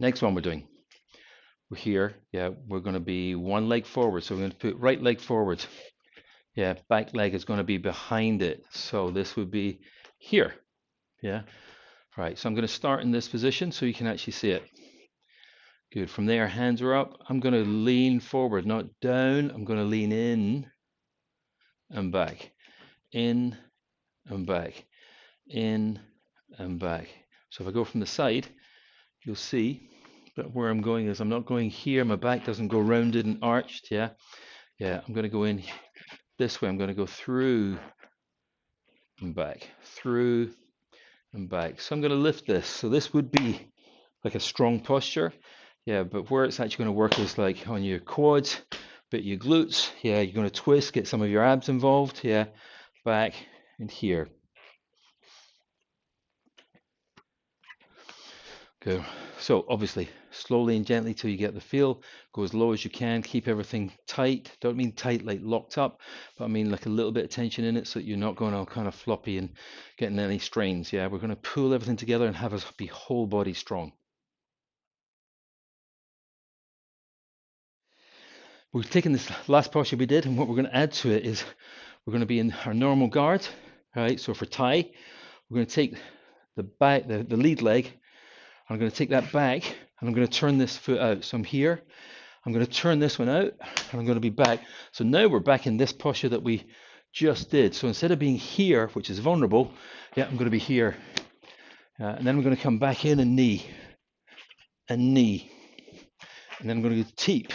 Next one we're doing. We're here. Yeah, we're going to be one leg forward. So we're going to put right leg forward. Yeah, back leg is going to be behind it. So this would be here. Yeah. Right. So I'm going to start in this position so you can actually see it. Good. From there, hands are up. I'm going to lean forward, not down. I'm going to lean in and back. In and back. In and back. So if I go from the side, you'll see But where I'm going is I'm not going here. My back doesn't go rounded and arched. Yeah. Yeah. I'm going to go in this way. I'm going to go through and back, through and back. So I'm going to lift this. So this would be like a strong posture. Yeah, but where it's actually going to work is like on your quads, but your glutes. Yeah, you're going to twist, get some of your abs involved. Yeah, back and here. Okay, so obviously slowly and gently till you get the feel. Go as low as you can. Keep everything tight. Don't mean tight like locked up, but I mean like a little bit of tension in it so you're not going all kind of floppy and getting any strains. Yeah, we're going to pull everything together and have us be whole body strong. We've taken this last posture we did, and what we're going to add to it is we're going to be in our normal guard. Right. So for Thai, we're going to take the back, the, the lead leg. I'm going to take that back and I'm going to turn this foot out. So I'm here, I'm going to turn this one out, and I'm going to be back. So now we're back in this posture that we just did. So instead of being here, which is vulnerable, yeah, I'm going to be here. Uh, and then we're going to come back in and knee, and knee. And then I'm going to go teep,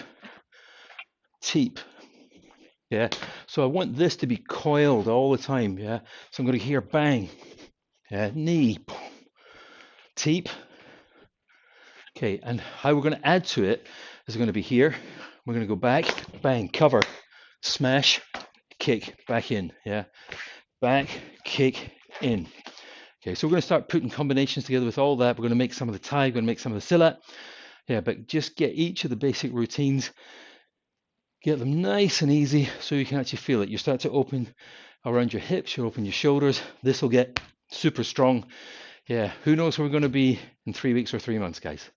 teep. Yeah. So I want this to be coiled all the time. Yeah. So I'm going to hear bang, yeah, knee, teep, Okay, and how we're going to add to it is going to be here. We're going to go back, bang, cover, smash, kick, back in. Yeah, back, kick, in. Okay, so we're going to start putting combinations together with all that. We're going to make some of the Thai, we're going to make some of the Silat. Yeah, but just get each of the basic routines, get them nice and easy so you can actually feel it. You start to open around your hips, you open your shoulders. This will get super strong. Yeah, who knows where we're going to be in three weeks or three months, guys.